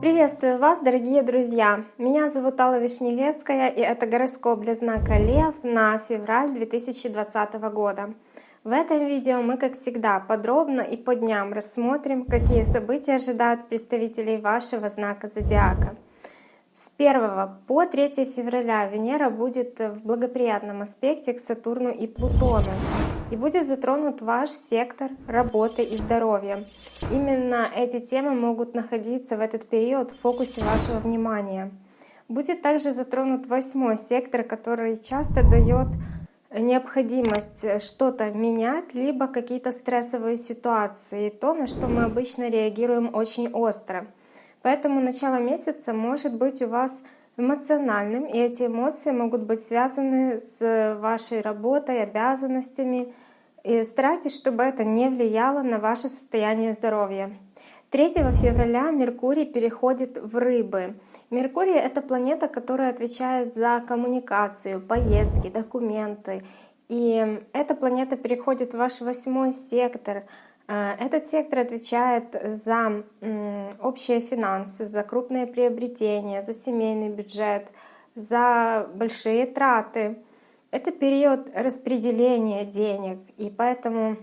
Приветствую вас, дорогие друзья! Меня зовут Алла Вишневецкая, и это гороскоп для знака Лев на февраль 2020 года. В этом видео мы, как всегда, подробно и по дням рассмотрим, какие события ожидают представителей вашего знака Зодиака. С 1 по 3 февраля Венера будет в благоприятном аспекте к Сатурну и Плутону и будет затронут ваш сектор работы и здоровья. Именно эти темы могут находиться в этот период в фокусе вашего внимания. Будет также затронут восьмой сектор, который часто дает необходимость что-то менять, либо какие-то стрессовые ситуации, то, на что мы обычно реагируем очень остро. Поэтому начало месяца может быть у вас эмоциональным, и эти эмоции могут быть связаны с вашей работой, обязанностями. И старайтесь, чтобы это не влияло на ваше состояние здоровья. 3 февраля Меркурий переходит в Рыбы. Меркурий — это планета, которая отвечает за коммуникацию, поездки, документы. И эта планета переходит в ваш восьмой сектор — этот сектор отвечает за общие финансы, за крупные приобретения, за семейный бюджет, за большие траты. Это период распределения денег, и поэтому,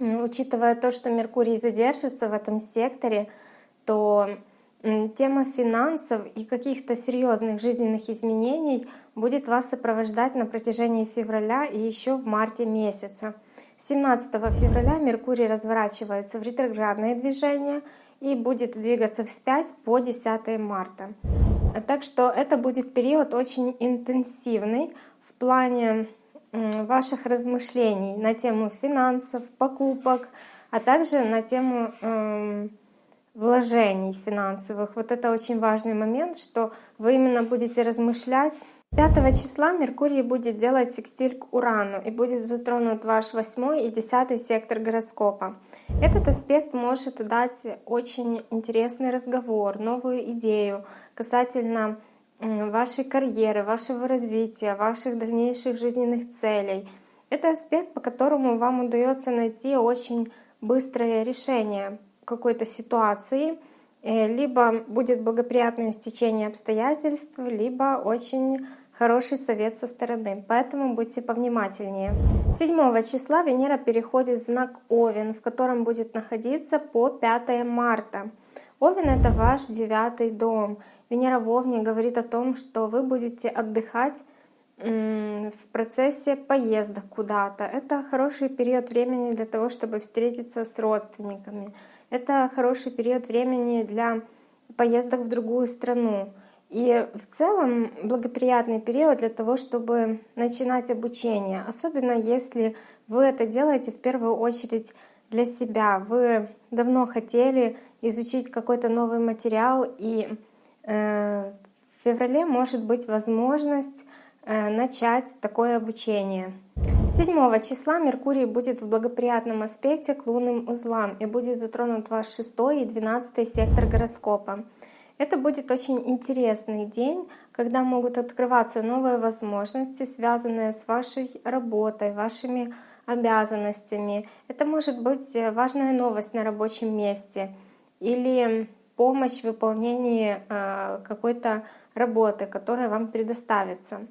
учитывая то, что Меркурий задержится в этом секторе, то тема финансов и каких-то серьезных жизненных изменений будет вас сопровождать на протяжении февраля и еще в марте месяца. 17 февраля Меркурий разворачивается в ретроградное движение и будет двигаться вспять по 10 марта. Так что это будет период очень интенсивный в плане ваших размышлений на тему финансов, покупок, а также на тему э, вложений финансовых. Вот это очень важный момент, что вы именно будете размышлять 5 числа Меркурий будет делать секстиль к Урану и будет затронут ваш 8 и 10 сектор гороскопа. Этот аспект может дать очень интересный разговор, новую идею касательно вашей карьеры, вашего развития, ваших дальнейших жизненных целей. Это аспект, по которому вам удается найти очень быстрое решение какой-то ситуации, э, либо будет благоприятное стечение обстоятельств, либо очень хороший совет со стороны, поэтому будьте повнимательнее. 7 числа Венера переходит в знак Овен, в котором будет находиться по 5 марта. Овен — это ваш девятый дом. Венера в Овне говорит о том, что вы будете отдыхать в процессе поездок куда-то. Это хороший период времени для того, чтобы встретиться с родственниками. Это хороший период времени для поездок в другую страну. И в целом благоприятный период для того, чтобы начинать обучение, особенно если вы это делаете в первую очередь для себя. Вы давно хотели изучить какой-то новый материал, и э, в феврале может быть возможность э, начать такое обучение. 7 числа Меркурий будет в благоприятном аспекте к лунным узлам и будет затронут ваш 6 и 12 сектор гороскопа. Это будет очень интересный день, когда могут открываться новые возможности, связанные с вашей работой, вашими обязанностями. Это может быть э, важная новость на рабочем месте или помощь в выполнении э, какой-то работы, которая вам предоставится.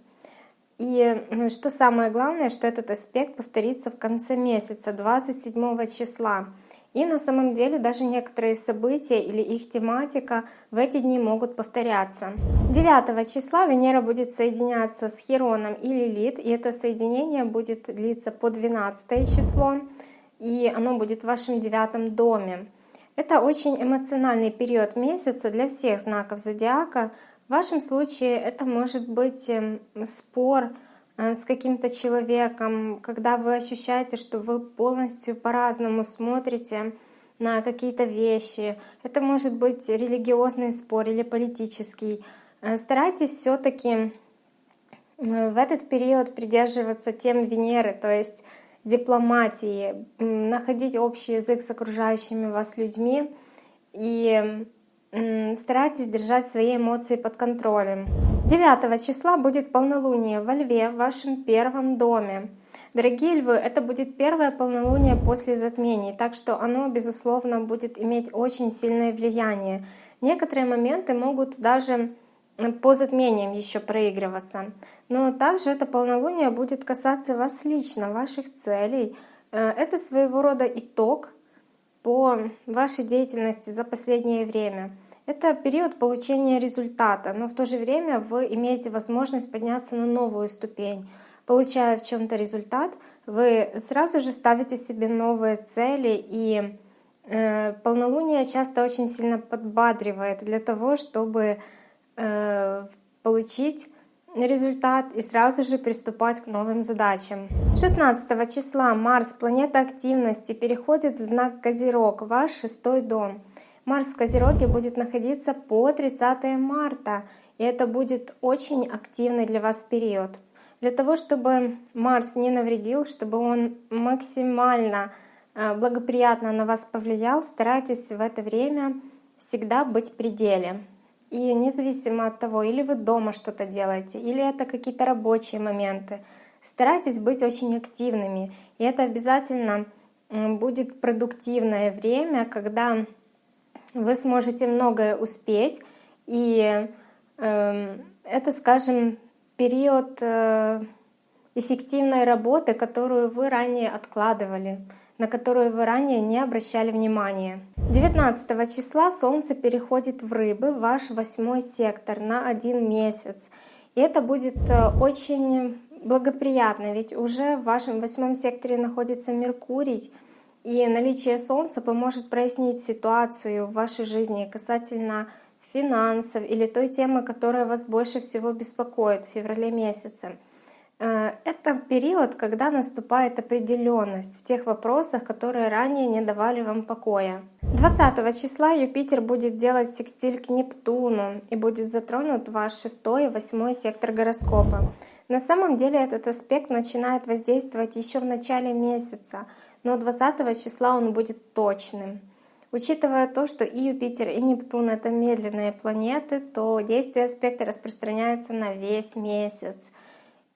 И что самое главное, что этот аспект повторится в конце месяца, 27 числа. И на самом деле даже некоторые события или их тематика в эти дни могут повторяться. 9 числа Венера будет соединяться с Хероном и Лилит, и это соединение будет длиться по 12 число, и оно будет в вашем девятом доме. Это очень эмоциональный период месяца для всех знаков зодиака. В вашем случае это может быть эм, спор, с каким-то человеком, когда вы ощущаете, что вы полностью по-разному смотрите на какие-то вещи. Это может быть религиозный спор или политический. Э, старайтесь все-таки э, в этот период придерживаться тем Венеры, то есть дипломатии, находить общий язык с окружающими вас людьми и старайтесь держать свои эмоции под контролем. 9 числа будет полнолуние во Льве в вашем первом доме. Дорогие львы, это будет первое полнолуние после затмений, так что оно, безусловно, будет иметь очень сильное влияние. Некоторые моменты могут даже по затмениям еще проигрываться. Но также это полнолуние будет касаться вас лично, ваших целей. Э, это своего рода итог по вашей деятельности за последнее время. Это период получения результата, но в то же время вы имеете возможность подняться на новую ступень. Получая в чем-то результат, вы сразу же ставите себе новые цели, и э, полнолуние часто очень сильно подбадривает для того, чтобы э, получить результат и сразу же приступать к новым задачам. 16 числа Марс, планета активности, переходит в знак Козерог, ваш шестой дом. Марс в Козероге будет находиться по 30 марта, и это будет очень активный для вас период. Для того, чтобы Марс не навредил, чтобы он максимально э, благоприятно на вас повлиял, старайтесь в это время всегда быть в пределе. И независимо от того, или вы дома что-то делаете, или это какие-то рабочие моменты, старайтесь быть очень активными. И это обязательно будет продуктивное время, когда вы сможете многое успеть. И э, это, скажем, период э, эффективной работы, которую вы ранее откладывали на которую вы ранее не обращали внимания. 19 числа Солнце переходит в Рыбы, ваш восьмой сектор, на один месяц. И это будет э, очень благоприятно, ведь уже в вашем восьмом секторе находится Меркурий, и наличие Солнца поможет прояснить ситуацию в вашей жизни касательно финансов или той темы, которая вас больше всего беспокоит в феврале месяце. Э, это период, когда наступает определенность в тех вопросах, которые ранее не давали вам покоя. 20 числа Юпитер будет делать секстиль к Нептуну и будет затронут ваш 6 и 8 сектор гороскопа. На самом деле этот аспект начинает воздействовать еще в начале месяца, но 20 числа он будет точным. Учитывая то, что и Юпитер, и Нептун — это медленные планеты, то действие аспекта распространяется на весь месяц —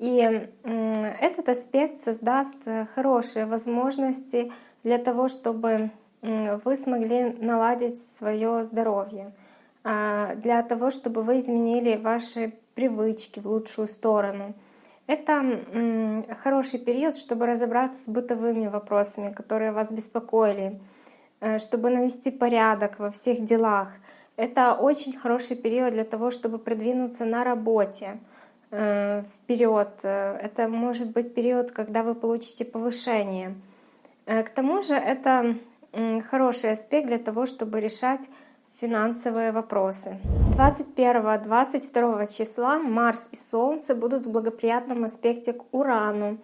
и этот аспект создаст хорошие возможности для того, чтобы вы смогли наладить свое здоровье, а, для того, чтобы вы изменили ваши привычки в лучшую сторону. Это хороший период, чтобы разобраться с бытовыми вопросами, которые вас беспокоили, э, чтобы навести порядок во всех делах. Это очень хороший период для того, чтобы продвинуться на работе. Э, вперед. Это может быть период, когда вы получите повышение. Э, к тому же это хороший аспект для того, чтобы решать финансовые вопросы. 21-22 числа Марс и Солнце будут в благоприятном аспекте к Урану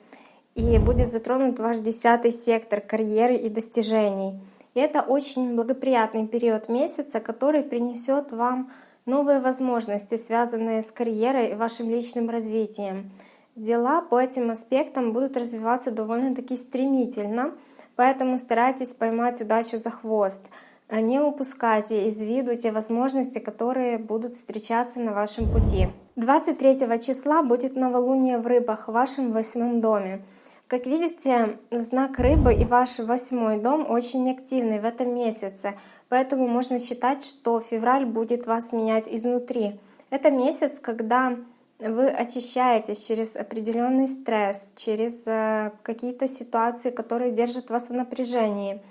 и будет затронут ваш десятый сектор карьеры и достижений. И это очень благоприятный период месяца, который принесет вам новые возможности, связанные с карьерой и вашим личным развитием. Дела по этим аспектам будут развиваться довольно-таки стремительно, поэтому старайтесь поймать удачу за хвост. Не упускайте из виду те возможности, которые будут встречаться на вашем пути. 23 числа будет новолуние в рыбах в вашем восьмом доме. Как видите, знак рыбы и ваш восьмой дом очень активный в этом месяце. Поэтому можно считать, что февраль будет вас менять изнутри. Это месяц, когда вы очищаетесь через определенный стресс, через э, какие-то ситуации, которые держат вас в напряжении.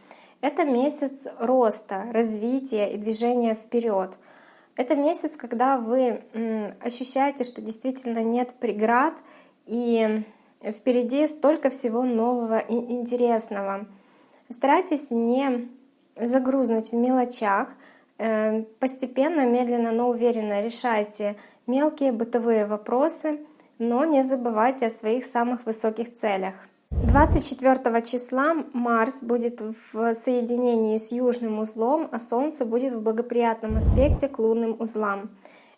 Это месяц роста, развития и движения вперед. Это месяц, когда вы ощущаете, что действительно нет преград и впереди столько всего нового и интересного. Старайтесь не загрузнуть в мелочах. Э, постепенно, медленно, но уверенно решайте мелкие бытовые вопросы, но не забывайте о своих самых высоких целях. 24 числа Марс будет в соединении с южным узлом, а Солнце будет в благоприятном аспекте к лунным узлам.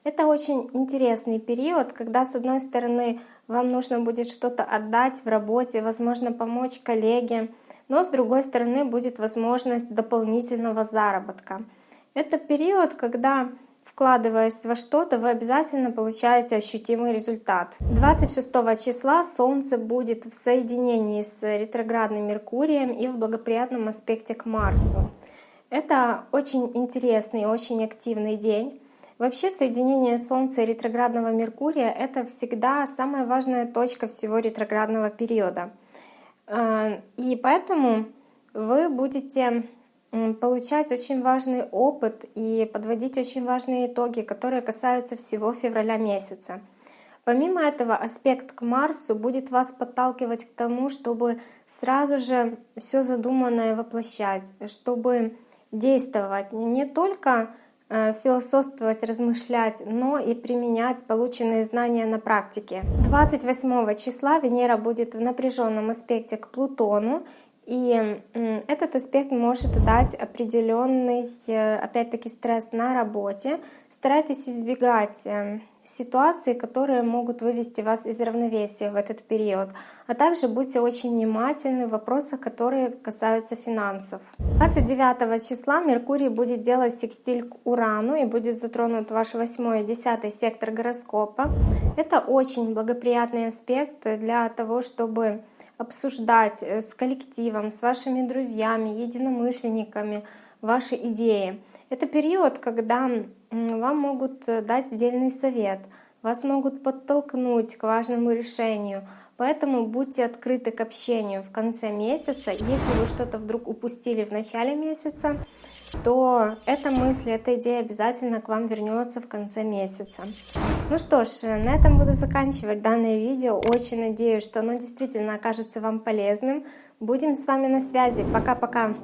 Это очень интересный период, когда с одной стороны вам нужно будет что-то отдать в работе, возможно помочь коллеге, но с другой стороны будет возможность дополнительного заработка. Это период, когда вкладываясь во что-то, вы обязательно получаете ощутимый результат. 26 числа Солнце будет в соединении с ретроградным Меркурием и в благоприятном аспекте к Марсу. Это очень интересный, очень активный день. Вообще соединение Солнца и ретроградного Меркурия — это всегда самая важная точка всего ретроградного периода. Э, и поэтому вы будете получать очень важный опыт и подводить очень важные итоги, которые касаются всего февраля месяца. Помимо этого, аспект к Марсу будет вас подталкивать к тому, чтобы сразу же все задуманное воплощать, чтобы действовать не только э, философствовать, размышлять, но и применять полученные знания на практике. 28 числа Венера будет в напряженном аспекте к Плутону, и этот аспект может дать определенный, э, опять-таки, стресс на работе. Старайтесь избегать э, ситуаций, которые могут вывести вас из равновесия в этот период. А также будьте очень внимательны в вопросах, которые касаются финансов. 29 числа Меркурий будет делать секстиль к Урану и будет затронут ваш 8 и 10 сектор гороскопа. Это очень благоприятный аспект для того, чтобы обсуждать э, с коллективом, с вашими друзьями, единомышленниками ваши идеи. Это период, когда вам могут э, дать отдельный совет, вас могут подтолкнуть к важному решению. Поэтому будьте открыты к общению в конце месяца. Если вы что-то вдруг упустили в начале месяца, то эта мысль, эта идея обязательно к вам вернется в конце месяца. Ну что ж, на этом буду заканчивать данное видео. Очень надеюсь, что оно действительно окажется вам полезным. Будем с вами на связи. Пока-пока!